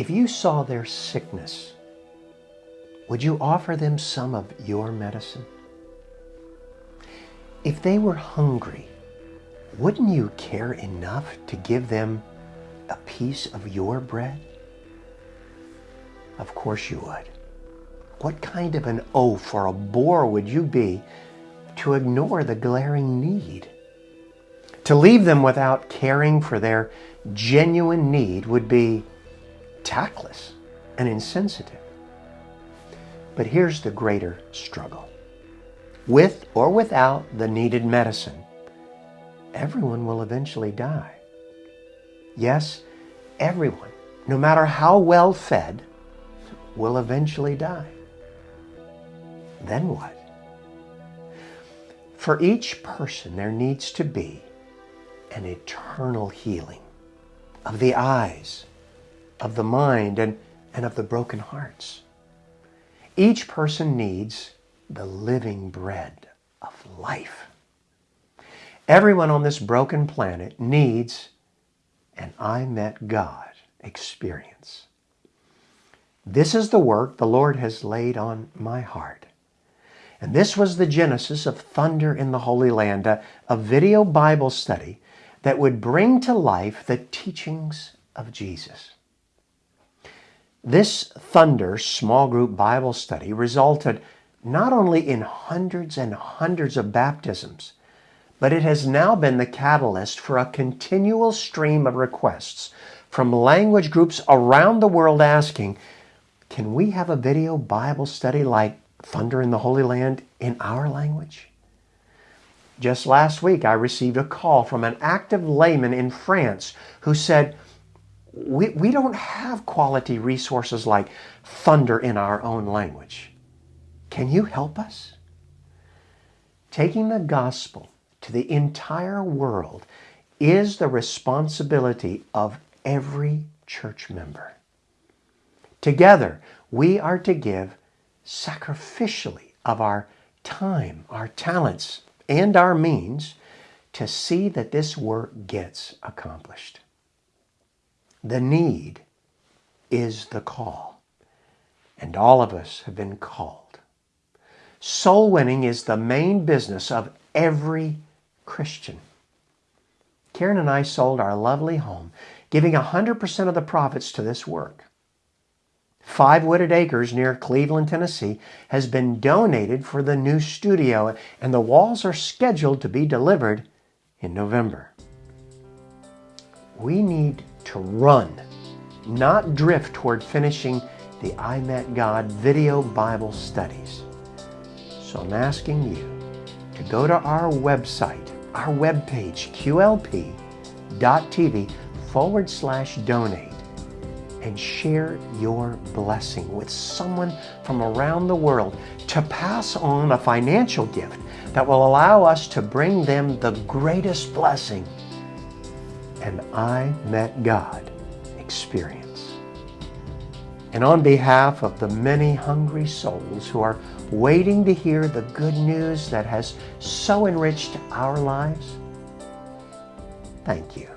If you saw their sickness, would you offer them some of your medicine? If they were hungry, wouldn't you care enough to give them a piece of your bread? Of course you would. What kind of an oaf or a bore would you be to ignore the glaring need? To leave them without caring for their genuine need would be tactless and insensitive. But here's the greater struggle. With or without the needed medicine, everyone will eventually die. Yes, everyone, no matter how well fed, will eventually die. Then what? For each person, there needs to be an eternal healing of the eyes, of the mind, and, and of the broken hearts. Each person needs the living bread of life. Everyone on this broken planet needs an I met God experience. This is the work the Lord has laid on my heart. And this was the genesis of Thunder in the Holy Land, a, a video Bible study that would bring to life the teachings of Jesus. This Thunder small group Bible study resulted not only in hundreds and hundreds of baptisms, but it has now been the catalyst for a continual stream of requests from language groups around the world asking, can we have a video Bible study like Thunder in the Holy Land in our language? Just last week, I received a call from an active layman in France who said, we, we don't have quality resources like Thunder in our own language. Can you help us? Taking the gospel to the entire world is the responsibility of every church member. Together, we are to give sacrificially of our time, our talents, and our means to see that this work gets accomplished. The need is the call, and all of us have been called. Soul winning is the main business of every Christian. Karen and I sold our lovely home, giving 100% of the profits to this work. Five wooded acres near Cleveland, Tennessee has been donated for the new studio, and the walls are scheduled to be delivered in November. We need to run, not drift toward finishing the I Met God video Bible studies. So I'm asking you to go to our website, our webpage, qlp.tv forward slash donate and share your blessing with someone from around the world to pass on a financial gift that will allow us to bring them the greatest blessing an I Met God experience. And on behalf of the many hungry souls who are waiting to hear the good news that has so enriched our lives, thank you.